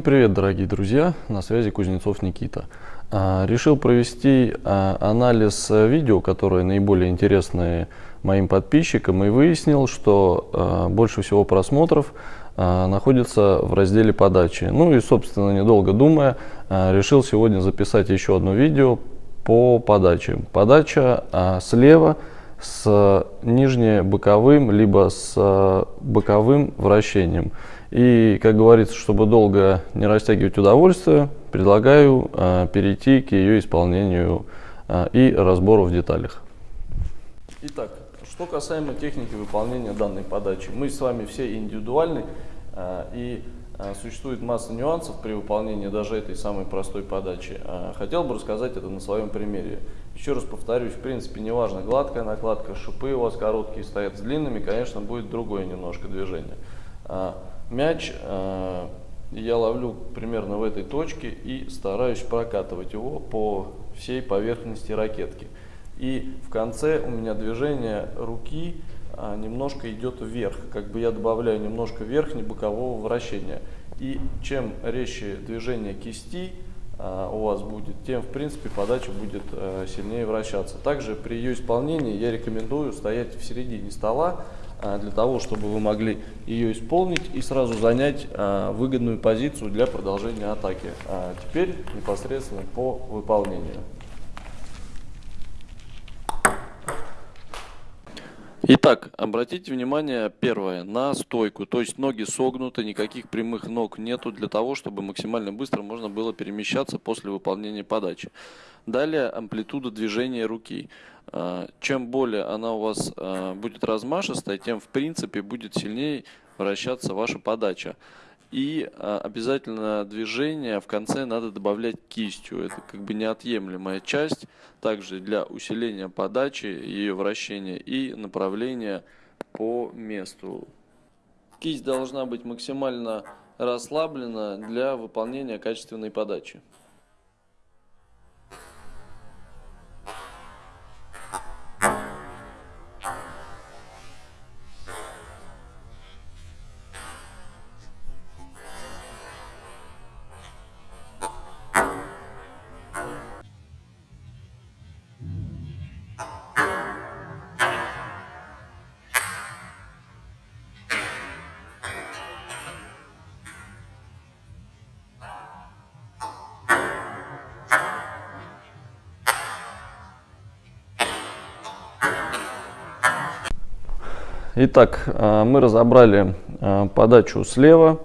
Привет, дорогие друзья! На связи Кузнецов Никита. А, решил провести а, анализ видео, которые наиболее интересны моим подписчикам, и выяснил, что а, больше всего просмотров находится в разделе подачи. Ну и, собственно, недолго думая, решил сегодня записать еще одно видео по подаче. Подача слева с нижне-боковым, либо с боковым вращением. И, как говорится, чтобы долго не растягивать удовольствие, предлагаю э, перейти к ее исполнению э, и разбору в деталях. Итак, что касаемо техники выполнения данной подачи. Мы с вами все индивидуальны э, и э, существует масса нюансов при выполнении даже этой самой простой подачи. Э, хотел бы рассказать это на своем примере. Еще раз повторюсь, в принципе, неважно, гладкая накладка, шипы у вас короткие стоят с длинными, конечно, будет другое немножко движение. Э, мяч я ловлю примерно в этой точке и стараюсь прокатывать его по всей поверхности ракетки. И в конце у меня движение руки а, немножко идет вверх, как бы я добавляю немножко верхне-бокового вращения. И чем резче движение кисти а, у вас будет, тем в принципе подача будет а, сильнее вращаться. Также при ее исполнении я рекомендую стоять в середине стола, а, для того, чтобы вы могли ее исполнить и сразу занять а, выгодную позицию для продолжения атаки. А теперь непосредственно по выполнению. Итак, обратите внимание, первое, на стойку, то есть ноги согнуты, никаких прямых ног нету для того, чтобы максимально быстро можно было перемещаться после выполнения подачи. Далее амплитуда движения руки. А, чем более она у вас а, будет размашистая, тем в принципе будет сильнее вращаться ваша подача. И а, обязательно движение в конце надо добавлять кистью. Это как бы неотъемлемая часть. Также для усиления подачи, ее вращения и направления по месту. Кисть должна быть максимально расслаблена для выполнения качественной подачи. Итак, э, мы разобрали э, подачу слева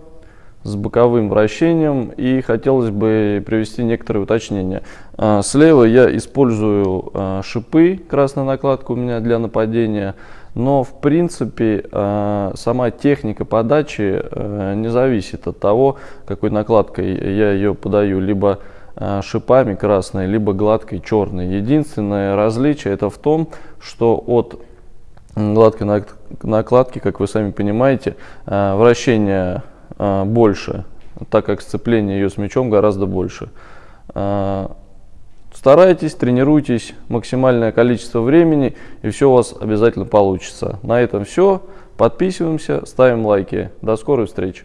с боковым вращением и хотелось бы привести некоторые уточнения. Э, слева я использую шипы, красная накладка у меня для нападения, но в принципе сама техника подачи не зависит от того, какой накладкой я ее подаю, либо шипами красной, либо гладкой черной. Единственное различие это в том, что от гладкой накладки, как вы сами понимаете, э, вращение э, больше, так как сцепление ее с мячом гораздо больше. Э, старайтесь, тренируйтесь максимальное количество времени, и все у вас обязательно получится. На этом все. Подписываемся, ставим лайки. До скорой встречи.